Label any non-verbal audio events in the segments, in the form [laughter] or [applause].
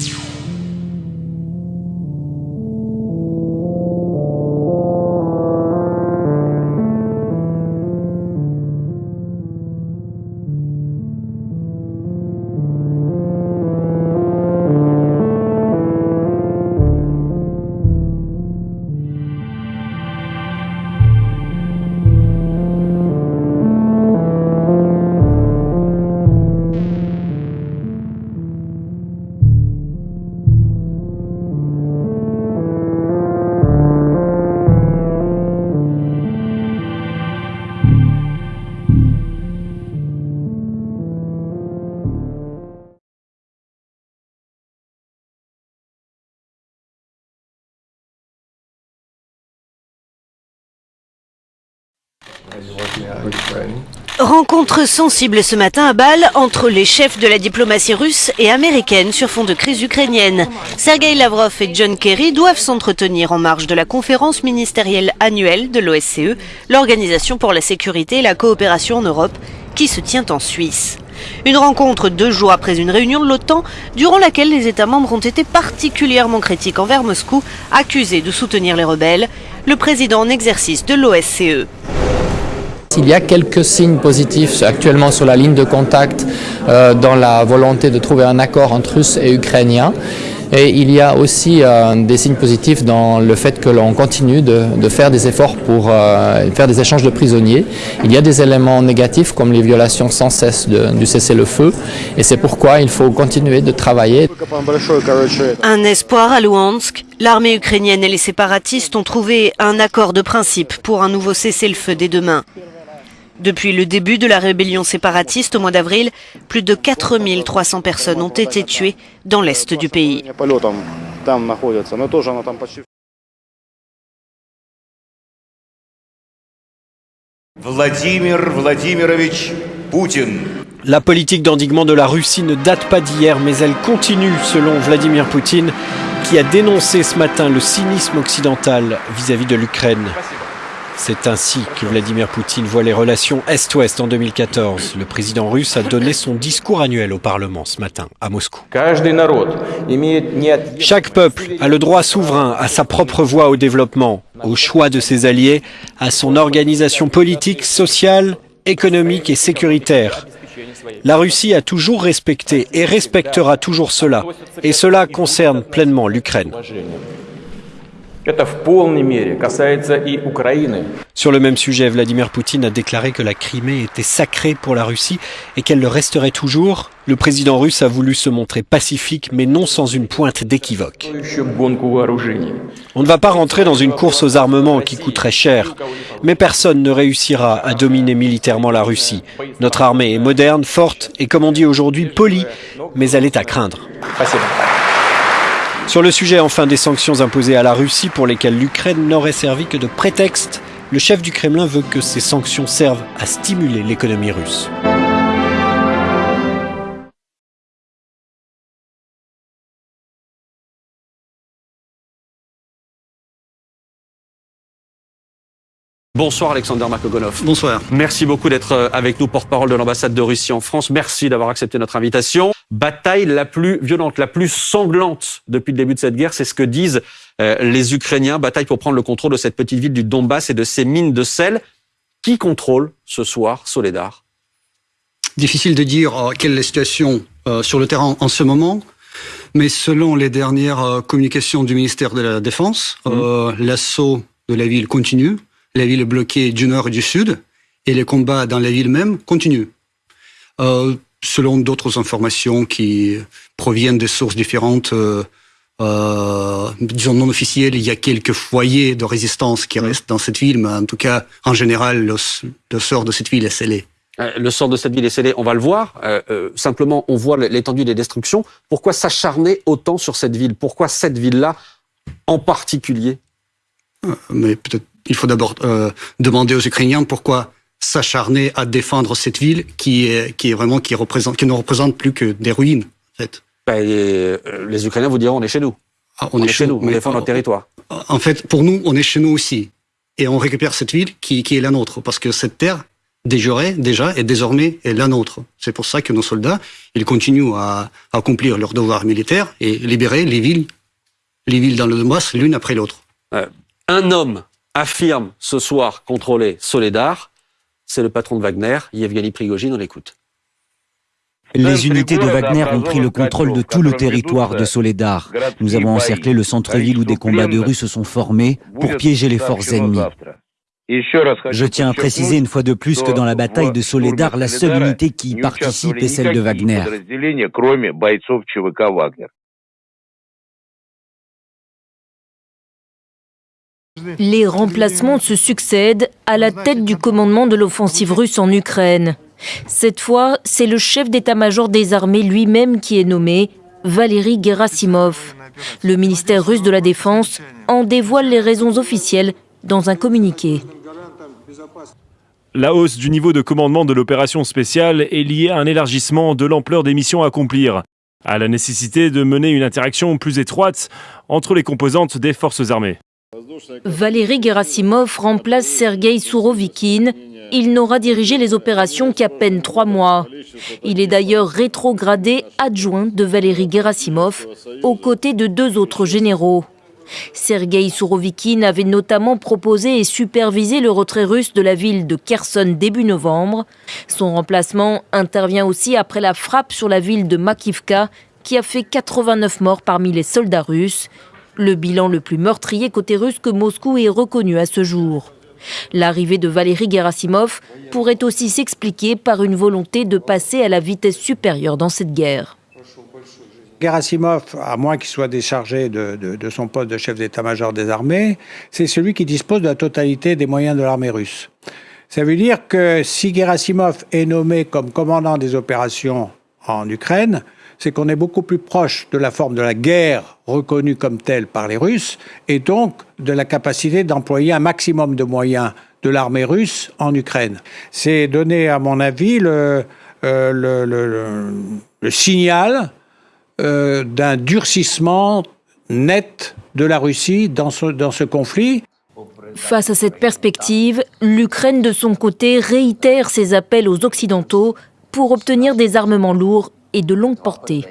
you. Rencontre sensible ce matin à Bâle entre les chefs de la diplomatie russe et américaine sur fond de crise ukrainienne. Sergei Lavrov et John Kerry doivent s'entretenir en marge de la conférence ministérielle annuelle de l'OSCE, l'Organisation pour la sécurité et la coopération en Europe, qui se tient en Suisse. Une rencontre deux jours après une réunion de l'OTAN, durant laquelle les États membres ont été particulièrement critiques envers Moscou, accusés de soutenir les rebelles, le président en exercice de l'OSCE. Il y a quelques signes positifs actuellement sur la ligne de contact euh, dans la volonté de trouver un accord entre Russes et Ukrainiens? Et il y a aussi euh, des signes positifs dans le fait que l'on continue de, faire des efforts pour euh, faire des échanges de prisonniers. Il y a des éléments négatifs comme les violations sans cesse du cessez-le-feu et c'est pourquoi il faut continuer de travailler. Un espoir à Luhansk. L'armée ukrainienne et les séparatistes ont trouvé un accord de principe pour un nouveau cessez-le-feu dès demain. Depuis le début de la rébellion séparatiste au mois d'avril, plus de 4300 personnes ont été tuées dans l'est du pays. Vladimir Vladimirovich Poutine. La politique d'endiguement de la Russie ne date pas d'hier, mais elle continue selon Vladimir Poutine, qui a dénoncé ce matin le cynisme occidental vis-à-vis -vis de l'Ukraine. C'est ainsi que Vladimir Poutine voit les relations Est-Ouest en 2014. Le président russe a donné son discours annuel au Parlement ce matin à Moscou. Chaque peuple a le droit souverain à sa propre voie au développement, au choix de ses alliés, à son organisation politique, sociale, économique et sécuritaire. La Russie a toujours respecté et respectera toujours cela, et cela concerne pleinement l'Ukraine. Sur le même sujet, Vladimir Poutine a déclaré que la Crimée était sacrée pour la Russie et qu'elle le resterait toujours. Le président russe a voulu se montrer pacifique, mais non sans une pointe d'équivoque. On ne va pas rentrer dans une course aux armements qui coûterait cher, mais personne ne réussira à dominer militairement la Russie. Notre armée est moderne, forte et, comme on dit aujourd'hui, polie, mais elle est à craindre. Sur le sujet enfin des sanctions imposées à la Russie pour lesquelles l'Ukraine n'aurait servi que de prétexte, le chef du Kremlin veut que ces sanctions servent à stimuler l'économie russe. Bonsoir Alexander Markogonov. Bonsoir. Merci beaucoup d'être euh, avec nous, porte-parole de l'ambassade de Russie en France. Merci d'avoir accepté notre invitation. Bataille la plus violente, la plus sanglante depuis le début de cette guerre, c'est ce que disent euh, les Ukrainiens. Bataille pour prendre le contrôle de cette petite ville du Donbass et de ses mines de sel. Qui contrôle ce soir Soledar? Difficile de dire euh, quelle est la situation sur le terrain en ce moment. Mais selon les dernières communications du ministère de la Défense, mmh. l'assaut de la ville continue la ville est bloquée du nord et du sud, et les combats dans la ville même continuent. Euh, selon d'autres informations qui proviennent de sources différentes, euh, euh, disons non officielles, il y a quelques foyers de résistance qui restent dans cette ville, mais en tout cas, en général, le, sort de cette ville est scellé. Le sort de cette ville est scellé, on va le voir. simplement, on voit l'étendue des destructions. Pourquoi s'acharner autant sur cette ville? Pourquoi cette ville-là en particulier? Mais peut-être il faut d'abord euh, demander aux Ukrainiens pourquoi s'acharner à défendre cette ville qui est, qui est vraiment qui représente qui ne représente plus que des ruines en fait. Euh, les, Ukrainiens vous diront on est chez nous. Ah, on, est, chez nous, on défend notre territoire. En fait, pour nous, on est chez nous aussi. Et on récupère cette ville qui, qui est la nôtre. Parce que cette terre, déjà, déjà et désormais est la nôtre. C'est pour ça que nos soldats, ils continuent à, accomplir leur devoir militaire et libérer les villes, les villes dans le Donbass l'une après l'autre. Euh, un homme affirme ce soir contrôler Soledar, c'est le patron de Wagner, Yevgeny Prigogine, on l'écoute. Les unités de Wagner ont pris le contrôle de tout le territoire de Soledar. Nous avons encerclé le centre-ville où des combats de rues se sont formés pour piéger les forces ennemies. Je tiens à préciser une fois de plus que dans la bataille de Soledar, la seule unité qui y participe est celle de Wagner. Les remplacements se succèdent à la tête du commandement de l'offensive russe en Ukraine. Cette fois, c'est le chef d'état-major des armées lui-même qui est nommé, Valéry Gerasimov. Le ministère russe de la Défense en dévoile les raisons officielles dans un communiqué. La hausse du niveau de commandement de l'opération spéciale est liée à un élargissement de l'ampleur des missions à accomplir, à la nécessité de mener une interaction plus étroite entre les composantes des forces armées. Valéry Gerasimov remplace Sergei Sourovikine. Il n'aura dirigé les opérations qu'à peine trois mois. Il est d'ailleurs rétrogradé adjoint de Valéry Gerasimov, aux côtés de deux autres généraux. Sergei Sourovikine avait notamment proposé et supervisé le retrait russe de la ville de Kherson début novembre. Son remplacement intervient aussi après la frappe sur la ville de Makivka qui a fait 89 morts parmi les soldats russes. Le bilan le plus meurtrier côté russe que Moscou ait reconnu à ce jour. L'arrivée de Valéry Gerasimov pourrait aussi s'expliquer par une volonté de passer à la vitesse supérieure dans cette guerre. Gerasimov, à moins qu'il soit déchargé de, son poste de chef d'état-major des armées, c'est celui qui dispose de la totalité des moyens de l'armée russe. Ça veut dire que si Gerasimov est nommé comme commandant des opérations en Ukraine, c'est qu'on est beaucoup plus proche de la forme de la guerre reconnue comme telle par les Russes et donc de la capacité d'employer un maximum de moyens de l'armée russe en Ukraine. C'est donner, à mon avis, le, euh, signal euh, d'un durcissement net de la Russie dans dans ce conflit. Face à cette perspective, l'Ukraine de son côté réitère ses appels aux Occidentaux pour obtenir des armements lourds et de longue portée.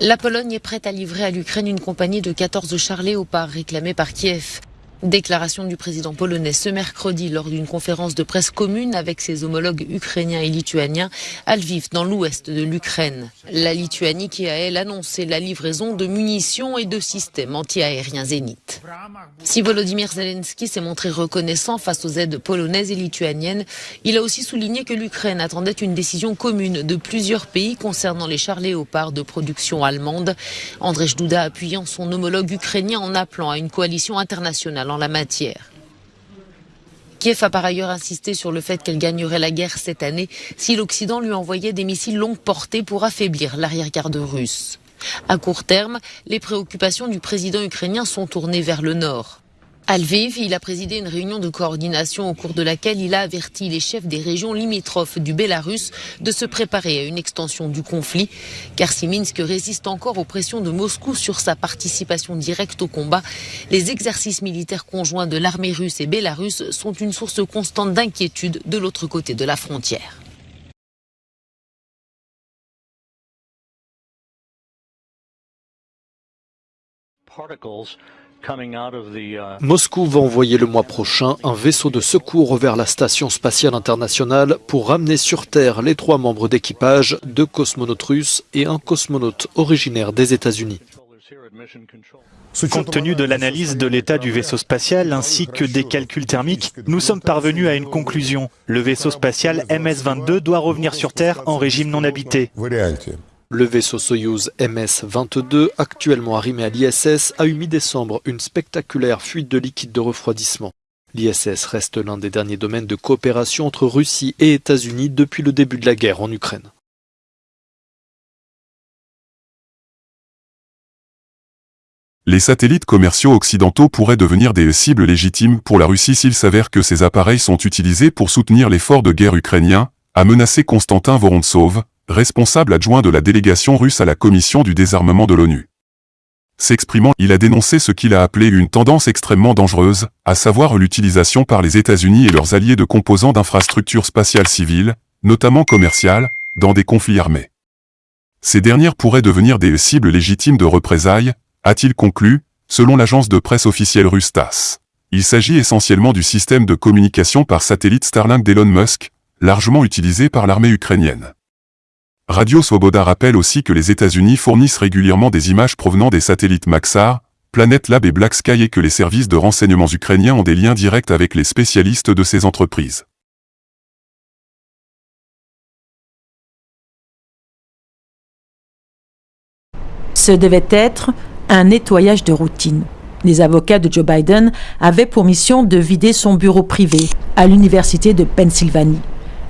La Pologne est prête à livrer à l'Ukraine une compagnie de 14 chars Léopard réclamés par Kiev. Déclaration du président polonais ce mercredi lors d'une conférence de presse commune avec ses homologues ukrainiens et lituaniens à Lviv, dans l'ouest de l'Ukraine. La Lituanie qui a, elle, annoncé la livraison de munitions et de systèmes anti-aériens Zénith. Si Volodymyr Zelensky s'est montré reconnaissant face aux aides polonaises et lituaniennes, il a aussi souligné que l'Ukraine attendait une décision commune de plusieurs pays concernant les chars léopards de production allemande. Andrzej Duda appuyant son homologue ukrainien en appelant à une coalition internationale la matière. Kiev a par ailleurs insisté sur le fait qu'elle gagnerait la guerre cette année si l'Occident lui envoyait des missiles longue portée pour affaiblir l'arrière-garde russe. À court terme, les préoccupations du président ukrainien sont tournées vers le nord. À Lviv, il a présidé une réunion de coordination au cours de laquelle il a averti les chefs des régions limitrophes du Bélarus de se préparer à une extension du conflit, car si Minsk résiste encore aux pressions de Moscou sur sa participation directe au combat, les exercices militaires conjoints de l'armée russe et bélarusse sont une source constante d'inquiétude de l'autre côté de la frontière. Moscou va envoyer le mois prochain un vaisseau de secours vers la station spatiale internationale pour ramener sur Terre les trois membres d'équipage, deux cosmonautes russes et un cosmonaute originaire des États-Unis. Compte tenu de l'analyse de l'état du vaisseau spatial ainsi que des calculs thermiques, nous sommes parvenus à une conclusion. Le vaisseau spatial MS-22 doit revenir sur Terre en régime non habité. Le vaisseau Soyuz MS-22, actuellement arrimé à l'ISS, a eu mi-décembre une spectaculaire fuite de liquide de refroidissement. L'ISS reste l'un des derniers domaines de coopération entre Russie et États-Unis depuis le début de la guerre en Ukraine. Les satellites commerciaux occidentaux pourraient devenir des cibles légitimes pour la Russie s'il s'avère que ces appareils sont utilisés pour soutenir l'effort de guerre ukrainien, a menacé Constantin Vorontsov, responsable adjoint de la délégation russe à la commission du désarmement de l'ONU. S'exprimant, il a dénoncé ce qu'il a appelé une tendance extrêmement dangereuse, à savoir l'utilisation par les États-Unis et leurs alliés de composants d'infrastructures spatiales civiles, notamment commerciales, dans des conflits armés. Ces dernières pourraient devenir des cibles légitimes de représailles, a-t-il conclu, selon l'agence de presse officielle russe TASS. Il s'agit essentiellement du système de communication par satellite Starlink d'Elon Musk, largement utilisé par l'armée ukrainienne. Radio Swoboda rappelle aussi que les États-Unis fournissent régulièrement des images provenant des satellites Maxar, Planet Lab et Black Sky et que les services de renseignement ukrainiens ont des liens directs avec les spécialistes de ces entreprises. Ce devait être un nettoyage de routine. Les avocats de Joe Biden avaient pour mission de vider son bureau privé à l'Université de Pennsylvanie.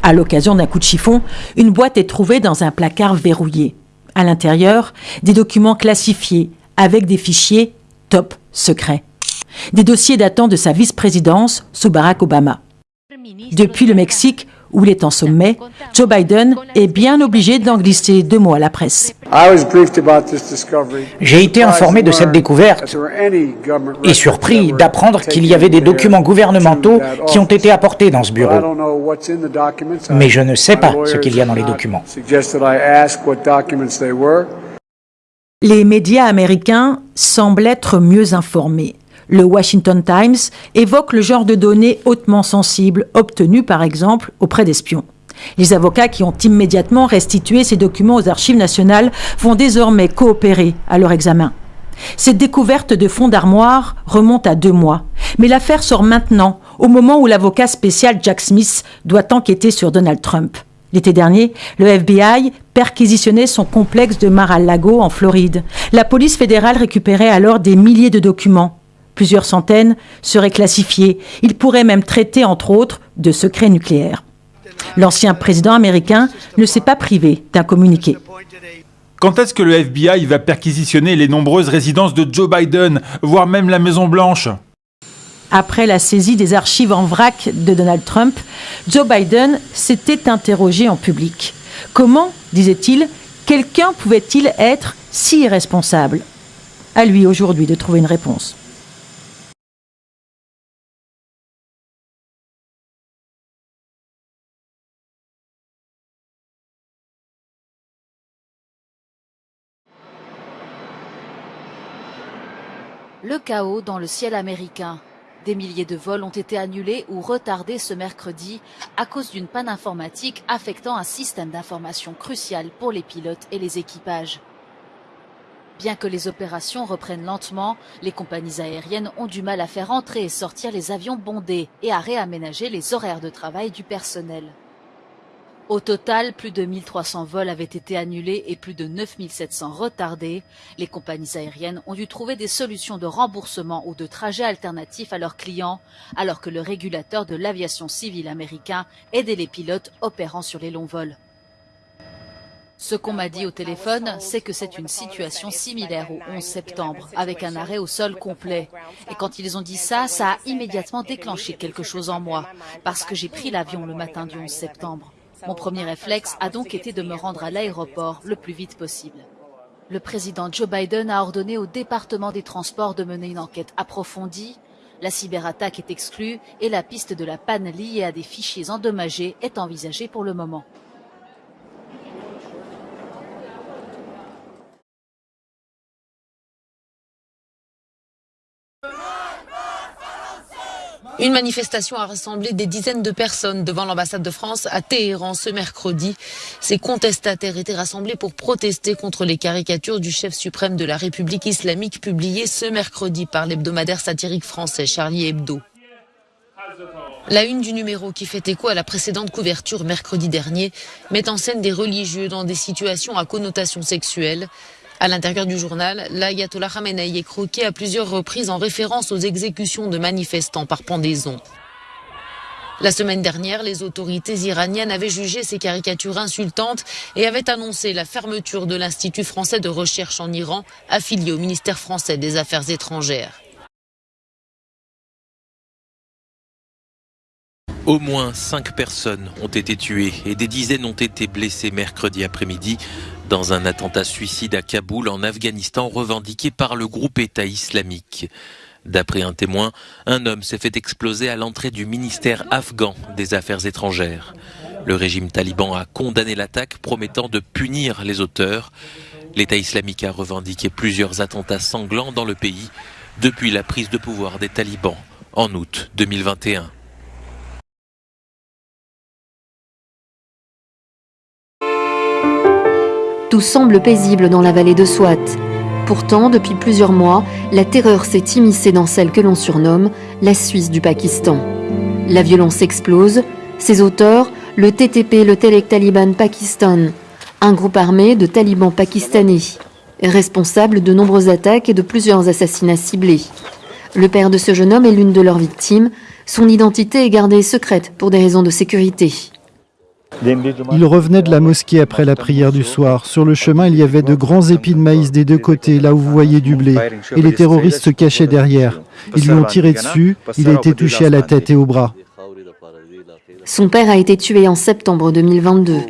À l'occasion d'un coup de chiffon, une boîte est trouvée dans un placard verrouillé. À l'intérieur, des documents classifiés avec des fichiers top secrets. Des dossiers datant de sa vice-présidence sous Barack Obama. Depuis le Mexique, où il est en sommet, Joe Biden est bien obligé d'en glisser deux mots à la presse. J'ai été informé de cette découverte et surpris d'apprendre qu'il y avait des documents gouvernementaux qui ont été apportés dans ce bureau. Mais je ne sais pas ce qu'il y a dans les documents. Les médias américains semblent être mieux informés. Le Washington Times évoque le genre de données hautement sensibles obtenues par exemple auprès d'espions. Les avocats qui ont immédiatement restitué ces documents aux archives nationales vont désormais coopérer à leur examen. Cette découverte de fonds d'armoire remonte à deux mois, mais l'affaire sort maintenant, au moment où l'avocat spécial Jack Smith doit enquêter sur Donald Trump. L'été dernier, le FBI perquisitionnait son complexe de Mar-a-Lago en Floride. La police fédérale récupérait alors des milliers de documents. Plusieurs centaines seraient classifiés. Il pourrait même traiter, entre autres, de secrets nucléaires. L'ancien président américain ne s'est pas privé d'un communiqué. Quand est-ce que le FBI va perquisitionner les nombreuses résidences de Joe Biden, voire même la Maison-Blanche Après la saisie des archives en vrac de Donald Trump, Joe Biden s'était interrogé en public. Comment, disait-il, quelqu'un pouvait-il être si irresponsable? À lui aujourd'hui de trouver une réponse. Le chaos dans le ciel américain. Des milliers de vols ont été annulés ou retardés ce mercredi à cause d'une panne informatique affectant un système d'information crucial pour les pilotes et les équipages. Bien que les opérations reprennent lentement, les compagnies aériennes ont du mal à faire entrer et sortir les avions bondés et à réaménager les horaires de travail du personnel. Au total, plus de 1300 vols avaient été annulés et plus de 9700 retardés. Les compagnies aériennes ont dû trouver des solutions de remboursement ou de trajet alternatifs à leurs clients, alors que le régulateur de l'aviation civile américain aidait les pilotes opérant sur les longs vols. Ce qu'on m'a dit au téléphone, c'est que c'est une situation similaire au 11 septembre, avec un arrêt au sol complet. Et quand ils ont dit ça, ça a immédiatement déclenché quelque chose en moi, parce que j'ai pris l'avion le matin du 11 septembre. Mon premier réflexe a donc été de me rendre à l'aéroport le plus vite possible. Le président Joe Biden a ordonné au département des transports de mener une enquête approfondie. La cyberattaque est exclue et la piste de la panne liée à des fichiers endommagés est envisagée pour le moment. Une manifestation a rassemblé des dizaines de personnes devant l'ambassade de France à Téhéran ce mercredi. Ces contestataires étaient rassemblés pour protester contre les caricatures du chef suprême de la République islamique publiées ce mercredi par l'hebdomadaire satirique français Charlie Hebdo. La une du numéro qui fait écho à la précédente couverture mercredi dernier met en scène des religieux dans des situations à connotation sexuelle. À l'intérieur du journal, l'ayatollah Khamenei est croqué à plusieurs reprises en référence aux exécutions de manifestants par pendaison. La semaine dernière, les autorités iraniennes avaient jugé ces caricatures insultantes et avaient annoncé la fermeture de l'Institut français de recherche en Iran, affilié au ministère français des Affaires étrangères. Au moins cinq personnes ont été tuées et des dizaines ont été blessées mercredi après-midi dans un attentat suicide à Kaboul en Afghanistan revendiqué par le groupe État islamique. D'après un témoin, un homme s'est fait exploser à l'entrée du ministère afghan des Affaires étrangères. Le régime taliban a condamné l'attaque, promettant de punir les auteurs. L'État islamique a revendiqué plusieurs attentats sanglants dans le pays depuis la prise de pouvoir des talibans en août 2021. Tout semble paisible dans la vallée de Swat. Pourtant, depuis plusieurs mois, la terreur s'est immiscée dans celle que l'on surnomme la Suisse du Pakistan. La violence explose. Ses auteurs, le TTP, le Telek Taliban Pakistan, un groupe armé de talibans pakistanais, responsable de nombreuses attaques et de plusieurs assassinats ciblés. Le père de ce jeune homme est l'une de leurs victimes. Son identité est gardée secrète pour des raisons de sécurité. Il revenait de la mosquée après la prière du soir. Sur le chemin, il y avait de grands épis de maïs des deux côtés, là où vous voyez du blé. Et les terroristes se cachaient derrière. Ils lui ont tiré dessus. Il a été touché à la tête et au bras. Son père a été tué en septembre 2022.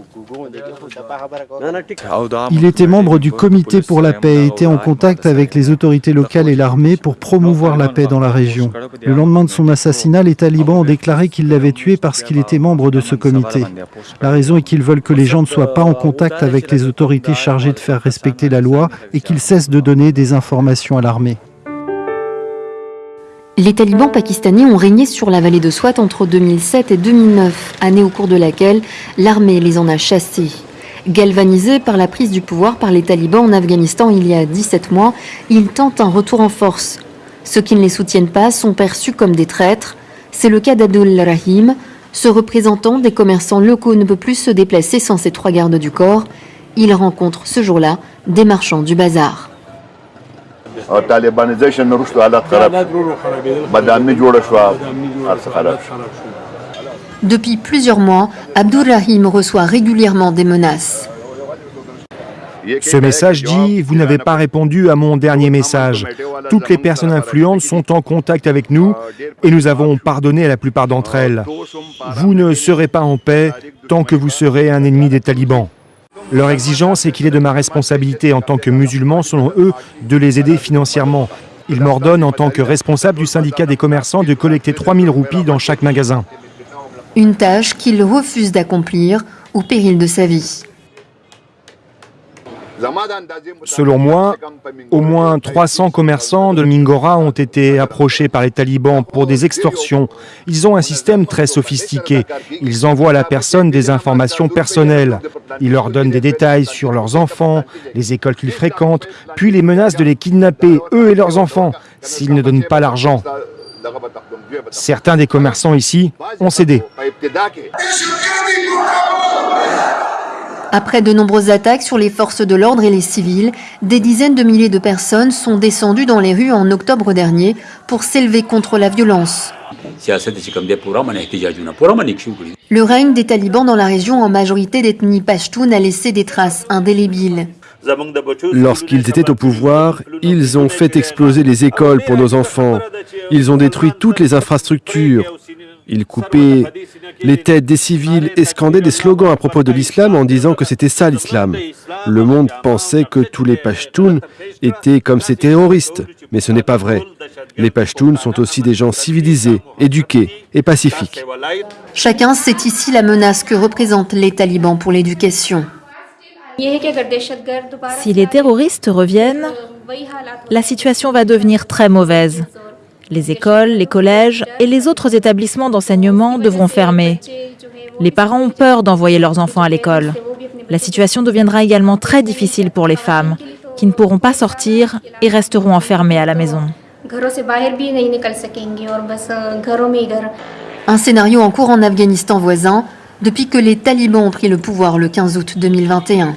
Il était membre du comité pour la paix et était en contact avec les autorités locales et l'armée pour promouvoir la paix dans la région. Le lendemain de son assassinat, les talibans ont déclaré qu'ils l'avaient tué parce qu'il était membre de ce comité. La raison est qu'ils veulent que les gens ne soient pas en contact avec les autorités chargées de faire respecter la loi et qu'ils cessent de donner des informations à l'armée. Les talibans pakistanais ont régné sur la vallée de Swat entre 2007 et 2009, année au cours de laquelle l'armée les en a chassés. Galvanisés par la prise du pouvoir par les talibans en Afghanistan il y a 17 mois, ils tentent un retour en force. Ceux qui ne les soutiennent pas sont perçus comme des traîtres. C'est le cas d'Abdul Rahim. Ce représentant des commerçants locaux ne peut plus se déplacer sans ses trois gardes du corps. Il rencontre ce jour-là des marchands du bazar. Depuis plusieurs mois, Abdurrahim reçoit régulièrement des menaces. Ce message dit Vous n'avez pas répondu à mon dernier message. Toutes les personnes influentes sont en contact avec nous et nous avons pardonné à la plupart d'entre elles. Vous ne serez pas en paix tant que vous serez un ennemi des talibans. Leur exigence est qu'il est de ma responsabilité en tant que musulman, selon eux, de les aider financièrement. Ils m'ordonnent en tant que responsable du syndicat des commerçants de collecter 3000 roupies dans chaque magasin. Une tâche qu'il refuse d'accomplir au péril de sa vie. Selon moi, au moins 300 commerçants de Mingora ont été approchés par les talibans pour des extorsions. Ils ont un système très sophistiqué. Ils envoient à la personne des informations personnelles. Ils leur donnent des détails sur leurs enfants, les écoles qu'ils fréquentent, puis les menacent de les kidnapper, eux et leurs enfants, s'ils ne donnent pas l'argent. Certains des commerçants ici ont cédé. Après de nombreuses attaques sur les forces de l'ordre et les civils, des dizaines de milliers de personnes sont descendues dans les rues en octobre dernier pour s'élever contre la violence. Le règne des talibans dans la région en majorité d'ethnie pashtoun a laissé des traces indélébiles. Lorsqu'ils étaient au pouvoir, ils ont fait exploser les écoles pour nos enfants. Ils ont détruit toutes les infrastructures. Ils coupaient les têtes des civils et scandaient des slogans à propos de l'islam en disant que c'était ça l'islam. Le monde pensait que tous les Pashtuns étaient comme ces terroristes, mais ce n'est pas vrai. Les Pashtuns sont aussi des gens civilisés, éduqués et pacifiques. Chacun sait ici la menace que représentent les talibans pour l'éducation. Si les terroristes reviennent, la situation va devenir très mauvaise. Les écoles, les collèges et les autres établissements d'enseignement devront fermer. Les parents ont peur d'envoyer leurs enfants à l'école. La situation deviendra également très difficile pour les femmes, qui ne pourront pas sortir et resteront enfermées à la maison. Un scénario en cours en Afghanistan voisin depuis que les talibans ont pris le pouvoir le 15 août 2021.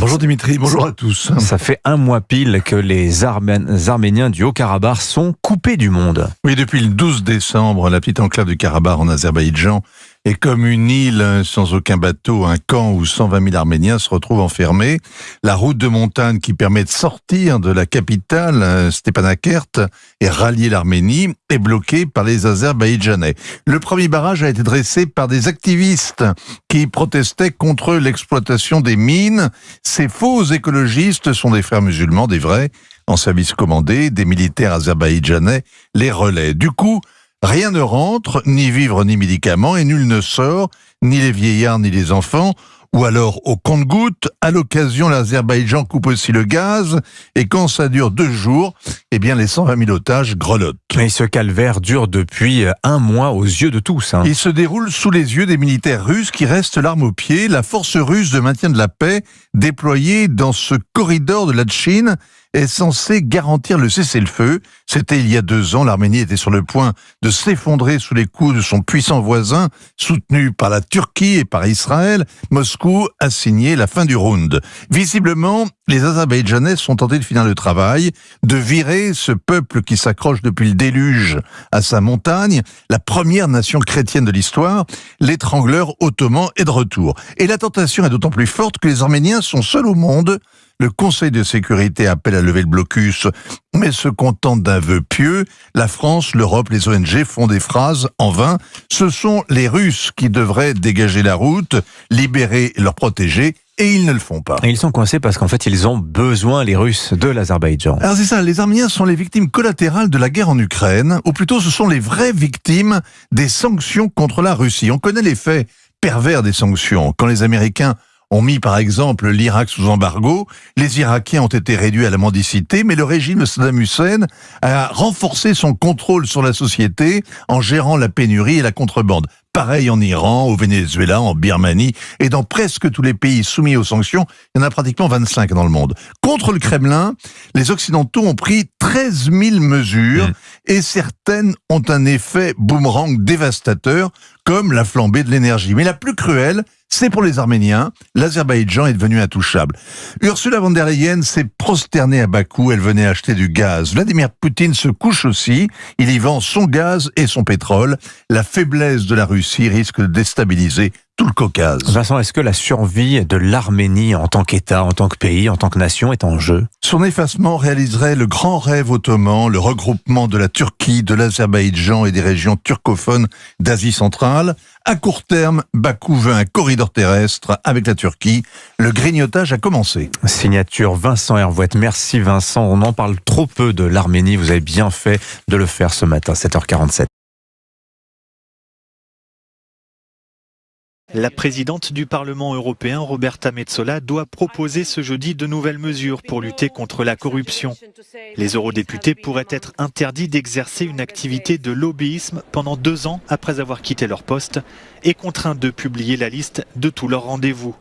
Bonjour Dimitri, bonjour à tous. Ça fait un mois pile que les Arméniens du Haut-Karabakh sont coupés du monde. Oui, depuis le 12 décembre, la petite enclave du Karabakh en Azerbaïdjan est comme une île sans aucun bateau, un camp où 120 000 Arméniens se retrouvent enfermés. La route de montagne qui permet de sortir de la capitale, Stepanakert, et rallier l'Arménie, est bloquée par les Azerbaïdjanais. Le premier barrage a été dressé par des activistes qui protestaient contre l'exploitation des mines. Ces faux écologistes sont des frères musulmans, des vrais, en service commandé, des militaires azerbaïdjanais les relaient. Du coup, Rien ne rentre, ni vivre ni médicaments, et nul ne sort, ni les vieillards ni les enfants. Ou alors, au compte-goutte, à l'occasion, l'Azerbaïdjan coupe aussi le gaz, et quand ça dure deux jours, eh bien, les 120 000 otages grelottent. Mais ce calvaire dure depuis un mois aux yeux de tous. Hein. Il se déroule sous les yeux des militaires russes qui restent l'arme au pied, la force russe de maintien de la paix, déployée dans ce corridor de la Chine, est censé garantir le cessez-le-feu. C'était il y a deux ans, l'Arménie était sur le point de s'effondrer sous les coups de son puissant voisin, soutenu par la Turquie et par Israël. Moscou a signé la fin du round. Visiblement, les Azerbaïdjanais sont tentés de finir le travail, de virer ce peuple qui s'accroche depuis le déluge à sa montagne, la première nation chrétienne de l'histoire, l'étrangleur ottoman est de retour. Et la tentation est d'autant plus forte que les Arméniens sont seuls au monde le Conseil de sécurité appelle à lever le blocus, mais se contente d'un vœu pieux. La France, l'Europe, les ONG font des phrases en vain. Ce sont les Russes qui devraient dégager la route, libérer leurs protégés et ils ne le font pas. Et ils sont coincés parce qu'en fait, ils ont besoin, les Russes, de l'Azerbaïdjan. Alors c'est ça, les Arméniens sont les victimes collatérales de la guerre en Ukraine, ou plutôt ce sont les vraies victimes des sanctions contre la Russie. On connaît les faits pervers des sanctions. Quand les Américains ont mis par exemple l'Irak sous embargo, les Irakiens ont été réduits à la mendicité, mais le régime de Saddam Hussein a renforcé son contrôle sur la société en gérant la pénurie et la contrebande. Pareil en Iran, au Venezuela, en Birmanie et dans presque tous les pays soumis aux sanctions, il y en a pratiquement 25 dans le monde. Contre le Kremlin, les Occidentaux ont pris 13 000 mesures mmh. et certaines ont un effet boomerang dévastateur comme la flambée de l'énergie. Mais la plus cruelle, c'est pour les Arméniens. L'Azerbaïdjan est devenu intouchable. Ursula von der Leyen s'est prosternée à Bakou. Elle venait acheter du gaz. Vladimir Poutine se couche aussi. Il y vend son gaz et son pétrole. La faiblesse de la Russie risque de déstabiliser tout le Caucase. Vincent, est-ce que la survie de l'Arménie en tant qu'État, en tant que pays, en tant que nation est en jeu? Son effacement réaliserait le grand rêve ottoman, le regroupement de la Turquie, de l'Azerbaïdjan et des régions turcophones d'Asie centrale. À court terme, Bakou veut un corridor terrestre avec la Turquie. Le grignotage a commencé. Signature Vincent Hervouette. Merci Vincent. On en parle trop peu de l'Arménie. Vous avez bien fait de le faire ce matin, 7h47. La présidente du Parlement européen, Roberta Metsola, doit proposer ce jeudi de nouvelles mesures pour lutter contre la corruption. Les eurodéputés pourraient être interdits d'exercer une activité de lobbyisme pendant deux ans après avoir quitté leur poste et contraints de publier la liste de tous leurs rendez-vous.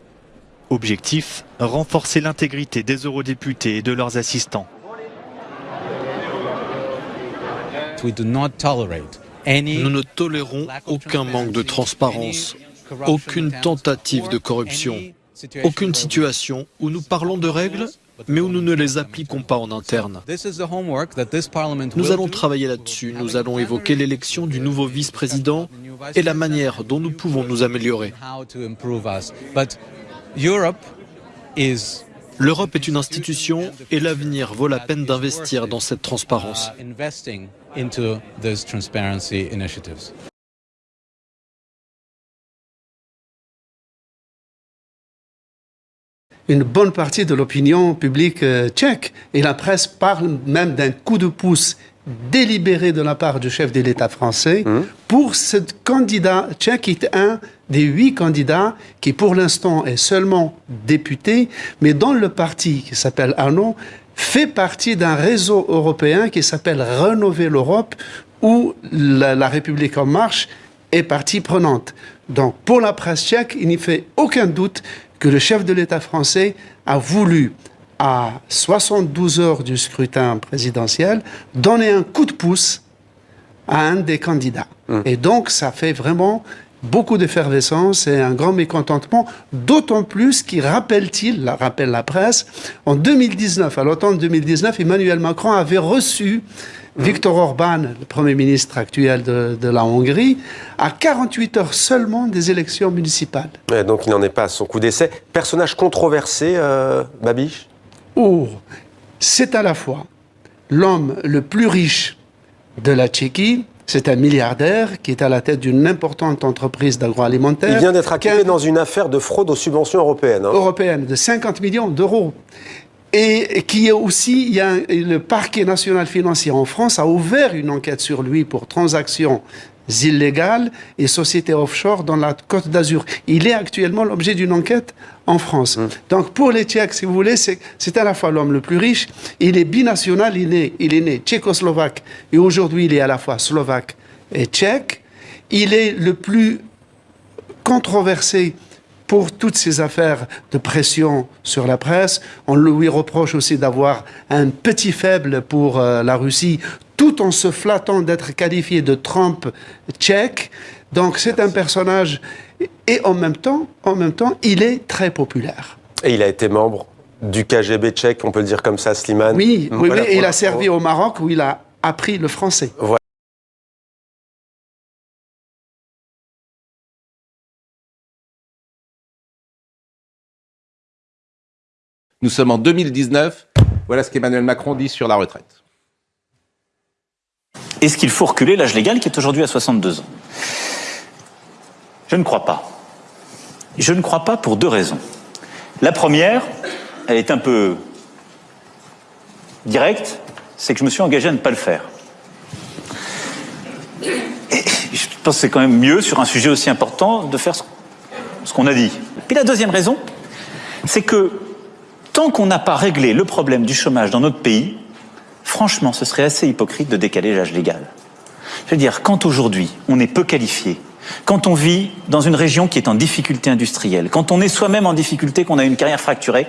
Objectif, renforcer l'intégrité des eurodéputés et de leurs assistants. Nous ne tolérons aucun manque de transparence aucune tentative de corruption, aucune situation où nous parlons de règles mais où nous ne les appliquons pas en interne. Nous allons travailler là-dessus, nous allons évoquer l'élection du nouveau vice-président et la manière dont nous pouvons nous améliorer. L'Europe est une institution et l'avenir vaut la peine d'investir dans cette transparence. Une bonne partie de l'opinion publique euh, tchèque. Et la presse parle même d'un coup de pouce délibéré de la part du chef de l'État français mmh. pour ce candidat tchèque qui est un des huit candidats qui pour l'instant est seulement député, mais dont le parti qui s'appelle ANO fait partie d'un réseau européen qui s'appelle Rénover l'Europe où la, la République en marche est partie prenante. Donc pour la presse tchèque, il n'y fait aucun doute que le chef de l'État français a voulu, à 72 heures du scrutin présidentiel, donner un coup de pouce à un des candidats. Hum. Et donc, ça fait vraiment beaucoup d'effervescence et un grand mécontentement, d'autant plus qu'il rappelle-t-il, rappelle la presse, en 2019, à l'automne 2019, Emmanuel Macron avait reçu Viktor Orban, le Premier ministre actuel de, la Hongrie, à 48 heures seulement des élections municipales. donc il n'en est pas à son coup d'essai. Personnage controversé, euh, Babiche? Oh, c'est à la fois l'homme le plus riche de la Tchéquie, c'est un milliardaire qui est à la tête d'une importante entreprise d'agroalimentaire. Il vient d'être acquitté dans une affaire de fraude aux subventions européennes. Hein. Européenne, de 50 millions d'euros. Et qui est aussi, il y a le parquet national financier en France a ouvert une enquête sur lui pour transactions illégales et sociétés offshore dans la Côte d'Azur. Il est actuellement l'objet d'une enquête en France. Hum. Donc pour les Tchèques, si vous voulez, c'est à la fois l'homme le plus riche, il est binational, il est, il est né tchécoslovaque et aujourd'hui il est à la fois slovaque et tchèque. Il est le plus controversé pour toutes ces affaires de pression sur la presse. On lui reproche aussi d'avoir un petit faible pour euh, la Russie, tout en se flattant d'être qualifié de Trump tchèque. Donc c'est un personnage et en même temps, en même temps, il est très populaire. Et il a été membre du KGB tchèque, on peut le dire comme ça, Slimane. Oui, oui, oui il a servi au Maroc où il a appris le français. Nous sommes en 2019. Voilà ce qu'Emmanuel Macron dit sur la retraite. Est-ce qu'il faut reculer l'âge légal qui est aujourd'hui à 62 ans? Je ne crois pas. Je ne crois pas pour deux raisons. La première, elle est un peu directe, c'est que je me suis engagé à ne pas le faire. je pense que c'est quand même mieux, sur un sujet aussi important, de faire ce qu'on a dit. Puis la deuxième raison, c'est que tant qu'on n'a pas réglé le problème du chômage dans notre pays, franchement, ce serait assez hypocrite de décaler l'âge légal. Je veux dire, quand aujourd'hui on est peu qualifié, quand on vit dans une région qui est en difficulté industrielle, quand on est soi-même en difficulté, qu'on a une carrière fracturée,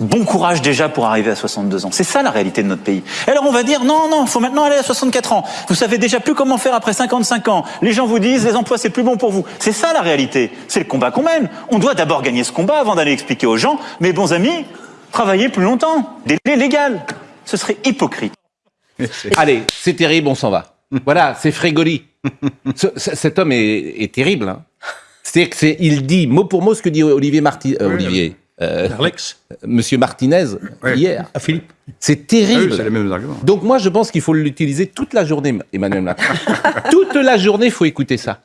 bon courage déjà pour arriver à 62 ans. C'est ça la réalité de notre pays. Alors on va dire non, non, il faut maintenant aller à 64 ans. Vous savez déjà plus comment faire après 55 ans. Les gens vous disent les emplois c'est plus bon pour vous. C'est ça la réalité. C'est le combat qu'on mène. On doit d'abord gagner ce combat avant d'aller expliquer aux gens, mes bons amis, travailler plus longtemps. Délai légal. Ce serait hypocrite. Allez, c'est terrible, on s'en va. Voilà, c'est Frégoli. [laughs] cet homme est, terrible. Hein. C'est-à-dire qu'il dit mot pour mot ce que dit Olivier Marti, euh, Olivier. Euh, Alex. Monsieur Martinez hier. À Philippe. C'est terrible. Ah c'est les mêmes arguments. Donc moi je pense qu'il faut l'utiliser toute la journée, Emmanuel Macron. [laughs] toute la journée, il faut écouter ça.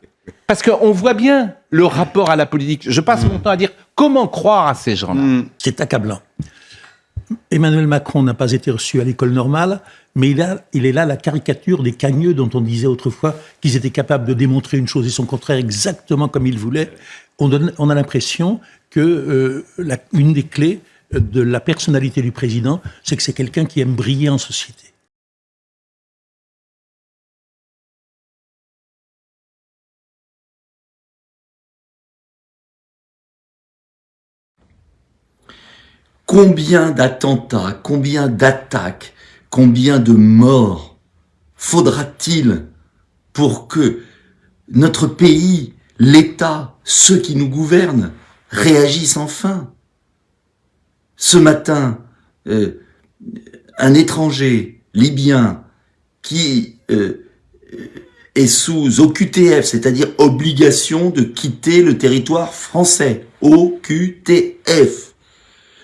Parce qu'on voit bien le rapport à la politique. Je passe mon temps à dire comment croire à ces gens-là. Hmm. C'est accablant. Emmanuel Macron n'a pas été reçu à l'école normale, mais il, est là la caricature des cagneux dont on disait autrefois qu'ils étaient capables de démontrer une chose et son contraire exactement comme ils voulaient. On, a l'impression que euh, des clés de la personnalité du président, c'est que c'est quelqu'un qui aime briller en société. Combien d'attentats, combien d'attaques, combien de morts faudra-t-il pour que notre pays, l'État, ceux qui nous gouvernent, réagissent enfin? Ce matin, euh, un étranger libyen qui euh, est sous OQTF, c'est-à-dire obligation de quitter le territoire français, OQTF,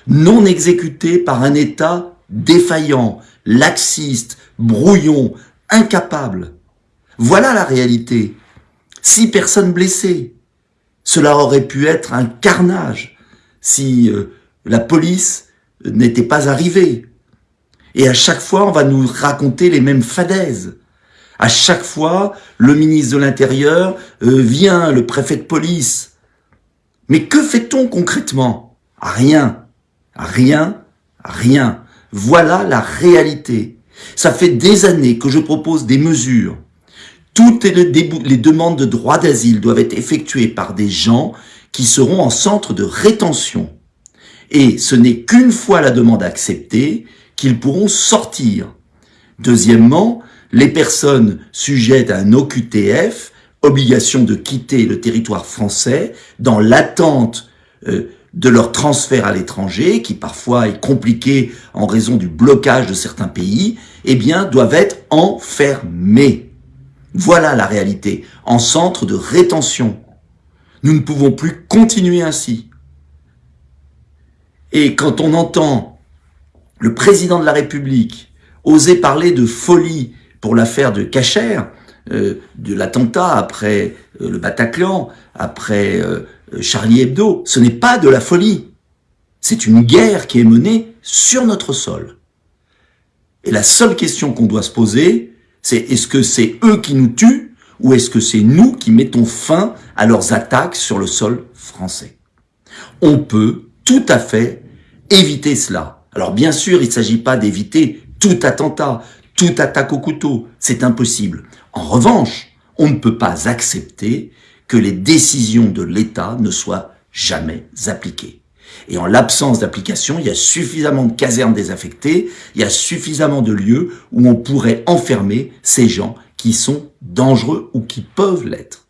non exécuté par un État défaillant, laxiste, brouillon, incapable. Voilà la réalité. Six personnes blessées. Cela aurait pu être un carnage si euh, la police n'était pas arrivée. Et à chaque fois, on va nous raconter les mêmes fadaises. À chaque fois, le ministre de l'Intérieur euh, vient, le préfet de police. Mais que fait-on concrètement? Rien. Rien, rien. Voilà la réalité. Ça fait des années que je propose des mesures. Toutes les, demandes de droit d'asile doivent être effectuées par des gens qui seront en centre de rétention. Et ce n'est qu'une fois la demande acceptée qu'ils pourront sortir. Deuxièmement, les personnes sujettes à un OQTF, obligation de quitter le territoire français, dans l'attente euh, de leur transfert à l'étranger, qui parfois est compliqué en raison du blocage de certains pays, eh bien, doivent être enfermés. Voilà la réalité, en centre de rétention. Nous ne pouvons plus continuer ainsi. Et quand on entend le président de la République oser parler de folie pour l'affaire de Cacher, euh, de l'attentat après euh, le Bataclan, après euh, Charlie Hebdo, ce n'est pas de la folie. C'est une guerre qui est menée sur notre sol. Et la seule question qu'on doit se poser, c'est est-ce que c'est eux qui nous tuent ou est-ce que c'est nous qui mettons fin à leurs attaques sur le sol français? On peut tout à fait éviter cela. Alors bien sûr, il ne s'agit pas d'éviter tout attentat, toute attaque au couteau, c'est impossible. En revanche, on ne peut pas accepter que les décisions de l'État ne soient jamais appliquées. Et en l'absence d'application, il y a suffisamment de casernes désaffectées, il y a suffisamment de lieux où on pourrait enfermer ces gens qui sont dangereux ou qui peuvent l'être.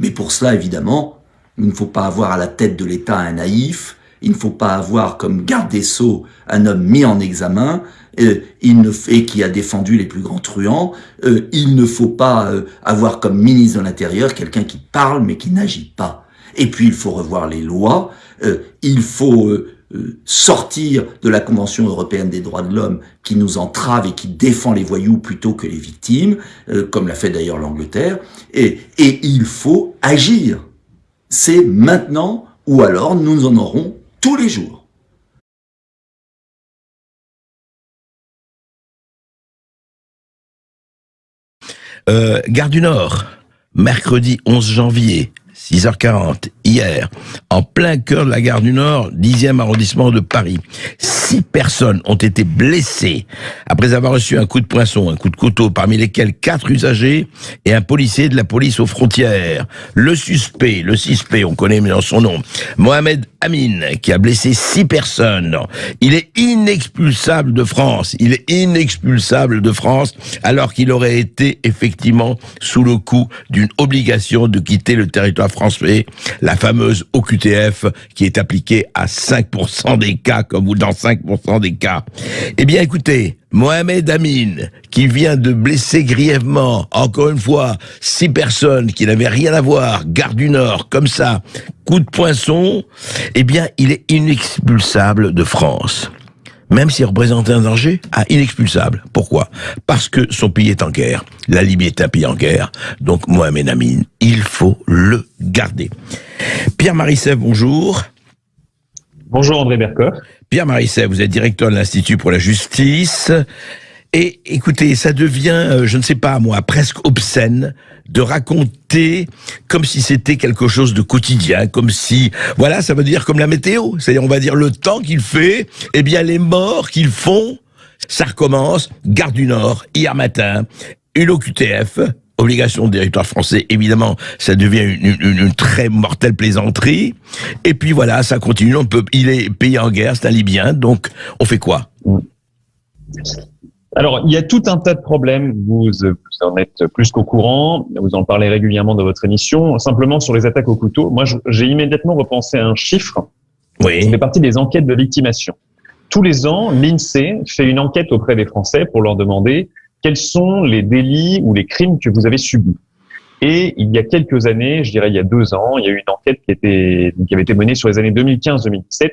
Mais pour cela, évidemment, il ne faut pas avoir à la tête de l'État un naïf, il ne faut pas avoir comme garde des Sceaux un homme mis en examen, euh, il ne, et qui a défendu les plus grands truands. Euh, il ne faut pas euh, avoir comme ministre de l'Intérieur quelqu'un qui parle mais qui n'agit pas. Et puis il faut revoir les lois, il faut sortir de la Convention européenne des droits de l'homme qui nous entrave et qui défend les voyous plutôt que les victimes, comme l'a fait d'ailleurs l'Angleterre, et, et il faut agir. C'est maintenant ou alors nous en aurons tous les jours. Gare du Nord, mercredi 11 janvier, 6h40, hier, en plein cœur de la gare du Nord, 10e arrondissement de Paris. Six personnes ont été blessées après avoir reçu un coup de poinçon, un coup de couteau, parmi lesquels quatre usagers et un policier de la police aux frontières. Le suspect, le suspect, on connaît maintenant son nom, Mohamed Amin, qui a blessé six personnes. Il est inexpulsable de France. Il est inexpulsable de France, alors qu'il aurait été effectivement sous le coup d'une obligation de quitter le territoire français, la fameuse OQTF qui est appliquée à 5% des cas, comme vous dans 5% des cas. Eh bien, écoutez, Mohamed Amin, qui vient de blesser grièvement, encore une fois, six personnes qui n'avaient rien à voir, garde du Nord, comme ça, coup de poinçon, eh bien, il est inexpulsable de France même s'il représente un danger, ah, inexpulsable. Pourquoi? Parce que son pays est en guerre. La Libye est un pays en guerre. Donc, Mohamed Amin, il faut le garder. Pierre Marisset, bonjour. Bonjour André Bercoeur. Pierre Marisset, vous êtes directeur de l'Institut pour la justice. Et écoutez, ça devient, euh, je ne sais pas moi, presque obscène de raconter comme si c'était quelque chose de quotidien, comme si, voilà, ça veut dire comme la météo. C'est-à-dire, on va dire le temps qu'il fait, eh bien, les morts qu'ils font, ça recommence. Gare du Nord, hier matin, une OQTF, obligation de territoire français, évidemment, ça devient une, très mortelle plaisanterie. Et puis voilà, ça continue. On peut, il est payé en guerre, c'est un Libyen, donc on fait quoi? Alors, il y a tout un tas de problèmes. Vous, en êtes plus qu'au courant. Vous en parlez régulièrement dans votre émission. Simplement sur les attaques au couteau, moi, j'ai immédiatement repensé à un chiffre. Oui. Ça fait partie des enquêtes de victimation. Tous les ans, l'INSEE fait une enquête auprès des Français pour leur demander quels sont les délits ou les crimes que vous avez subis. Et il y a quelques années, je dirais il y a deux ans, il y a eu une enquête qui, était, qui avait été menée sur les années 2015-2017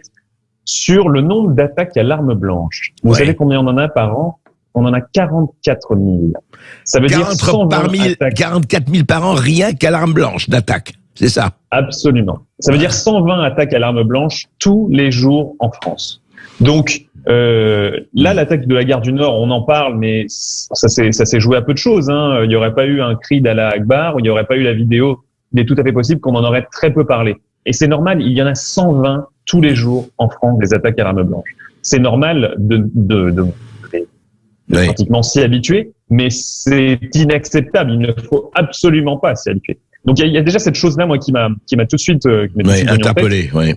sur le nombre d'attaques à l'arme blanche. Vous savez combien on en a par an? On en a 44 000. Ça veut dire 120 par 44 000 par an rien qu'à l'arme blanche d'attaque. C'est ça Absolument. Ça veut dire 120 attaques à l'arme blanche tous les jours en France. Donc euh, là, l'attaque de la gare du Nord, on en parle, mais ça s'est joué à peu de choses. Hein. Il n'y aurait pas eu un cri d'Allah Akbar, il n'y aurait pas eu la vidéo. Il est tout à fait possible qu'on en aurait très peu parlé. Et c'est normal, il y en a 120 tous les jours en France des attaques à l'arme blanche. C'est normal de, de, de pratiquement s'y habituer, mais c'est inacceptable. Il ne faut absolument pas s'y habituer. Donc il y, a déjà cette chose-là, moi, qui m'a qui m'a tout de suite, euh, interpellé. Oui.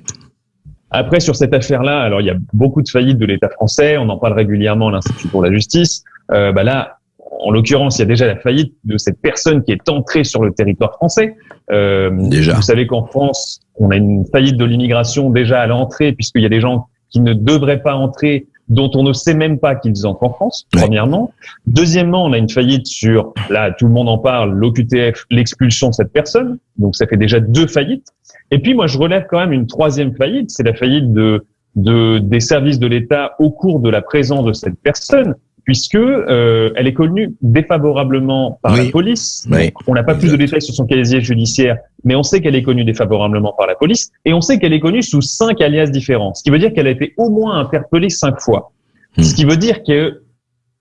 Après, sur cette affaire-là, alors il y a beaucoup de faillites de l'État français. On en parle régulièrement à l'Institut pour la justice. Euh, bah là, en l'occurrence, il y a déjà la faillite de cette personne qui est entrée sur le territoire français. Euh, déjà. Vous savez qu'en France, on a une faillite de l'immigration déjà à l'entrée, puisqu'il y a des gens qui ne devraient pas entrer, dont on ne sait même pas qu'ils entrent en France, premièrement. Deuxièmement, on a une faillite sur, là, tout le monde en parle, l'OQTF, l'expulsion de cette personne. Donc, ça fait déjà deux faillites. Et puis, moi, je relève quand même une troisième faillite, c'est la faillite de, de, des services de l'État au cours de la présence de cette personne puisque euh, elle est connue défavorablement par la police. Oui. On n'a pas plus de détails sur son casier judiciaire, mais on sait qu'elle est connue défavorablement par la police, et on sait qu'elle est connue sous cinq alias différents, ce qui veut dire qu'elle a été au moins interpellée cinq fois. Hmm. Ce qui veut dire que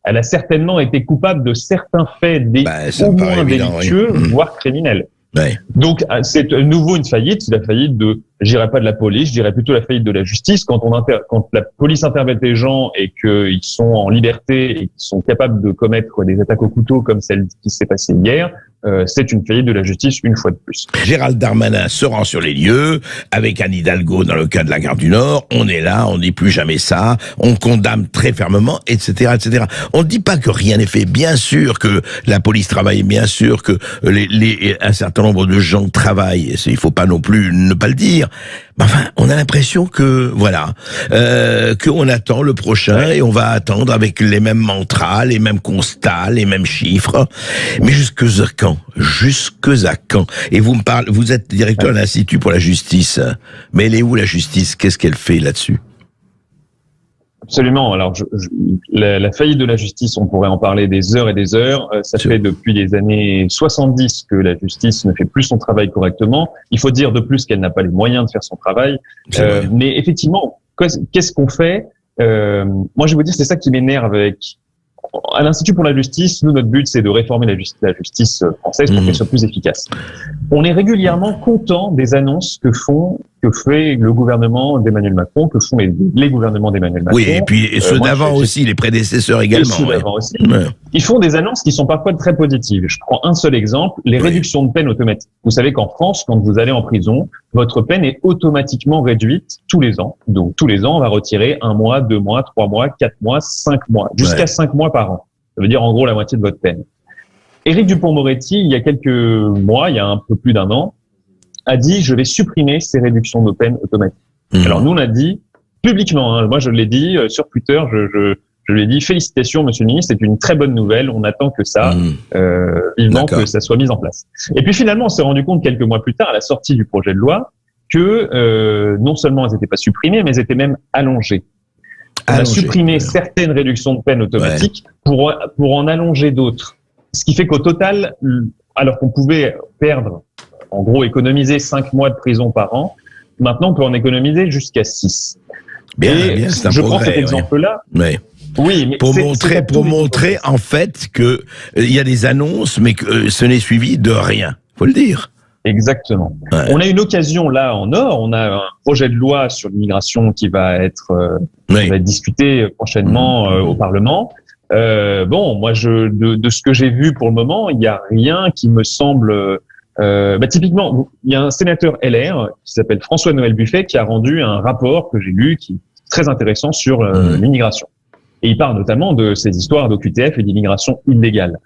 elle a certainement été coupable de certains faits Bah, au moins évident, délictueux, Hmm. voire criminels. Donc euh, c'est à nouveau une faillite, c'est la faillite de, je dirais pas de la police, je dirais plutôt la faillite de la justice. Quand on inter, quand la police interpelle des gens et qu'ils sont en liberté et qu'ils sont capables de commettre des attaques au couteau comme celle qui s'est passée hier, euh, c'est une faillite de la justice une fois de plus. Gérald Darmanin se rend sur les lieux, avec Anne Hidalgo dans le cas de la gare du Nord, on est là, on dit plus jamais ça, on condamne très fermement, etc., etc. On ne dit pas que rien n'est fait, bien sûr que la police travaille, bien sûr que les, les, un certain nombre de gens travaillent, il faut pas non plus ne pas le dire, enfin, on a l'impression que, voilà, euh, qu'on attend le prochain et on va attendre avec les mêmes mantras, les mêmes constats, les mêmes chiffres. Mais jusque à quand? Jusque à quand? Et vous me parlez, vous êtes directeur de l'Institut pour la justice. Mais elle est où la justice? Qu'est-ce qu'elle fait là-dessus? Absolument. Alors, je, je- la, la faillite de la justice, on pourrait en parler des heures et des heures. Euh, ça fait depuis les années 70 que la justice ne fait plus son travail correctement. Il faut dire de plus qu'elle n'a pas les moyens de faire son travail. Euh, mais effectivement, qu'est-ce qu'on fait Euh, Moi, je vais vous dire, c'est ça qui m'énerve avec à l'Institut pour la justice, nous, notre but, c'est de réformer la, justice, la justice euh, française pour qu'elle soit plus efficace. On est régulièrement content des annonces que font, que fait le gouvernement d'Emmanuel Macron, que font les, gouvernements d'Emmanuel Macron. Oui, et puis et Euh, ceux moi, d'avant aussi, les prédécesseurs et également. ceux ouais. d'avant aussi. Ouais. Ils font des annonces qui sont parfois très positives. Je prends un seul exemple, les réductions de peine automatiques. Vous savez qu'en France, quand vous allez en prison, votre peine est automatiquement réduite tous les ans. Donc tous les ans, on va retirer un mois, deux mois, trois mois, quatre mois, cinq mois, jusqu'à Ouais. cinq mois par an. Ça veut dire en gros la moitié de votre peine. Éric Dupont-Moretti, il y a quelques mois, il y a un peu plus d'un an, a dit je vais supprimer ces réductions de peine automatiques. Mmh. Alors nous on a dit publiquement, hein, moi je l'ai dit euh, sur Twitter, je, je, je lui ai dit félicitations Monsieur le Ministre, c'est une très bonne nouvelle, on attend que ça, euh, vivement que ça soit mis en place. Et puis finalement on s'est rendu compte quelques mois plus tard à la sortie du projet de loi que euh, non seulement elles n'étaient pas supprimées, mais elles étaient même allongées. On a supprimé certaines réductions de peine automatiques pour, pour en allonger d'autres. Ce qui fait qu'au total, alors qu'on pouvait perdre, en gros, économiser cinq mois de prison par an, maintenant on peut en économiser jusqu'à 6. Bien, Et bien, c'est un je prends cet exemple-là. Oui, mais pour montrer, pour montrer en fait que euh, il y a des annonces, mais que euh, ce n'est suivi de rien. Faut le dire. Exactement. On a une occasion là en or. On a un projet de loi sur l'immigration qui va être, euh, qui va être discuté prochainement euh, au Parlement. Euh, bon, moi, je, de, de ce que j'ai vu pour le moment, il n'y a rien qui me semble. Euh, bah, typiquement, il y a un sénateur LR qui s'appelle François-Noël Buffet qui a rendu un rapport que j'ai lu qui est très intéressant sur euh, l'immigration. Et il parle notamment de ces histoires d'OQTF et d'immigration illégale.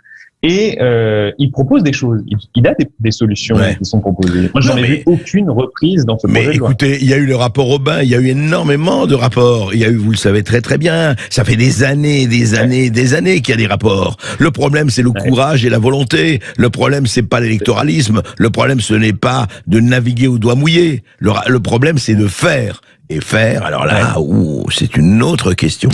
Et euh, il propose des choses. Il, il a des, des solutions qui sont proposées. Moi, j'en ai mais- vu aucune reprise dans ce Mais projet loi. écoutez, il y a eu le rapport Aubin, il y a eu énormément de rapports. Il y a eu, vous le savez très très bien, ça fait des années, des années, des années qu'il y a des rapports. Le problème, c'est le courage et la volonté. Le problème, c'est pas l'électoralisme. Le problème, ce n'est pas de naviguer au doigt mouillé. Le, le problème, c'est de faire. Et faire, alors là, ouh, c'est une autre question.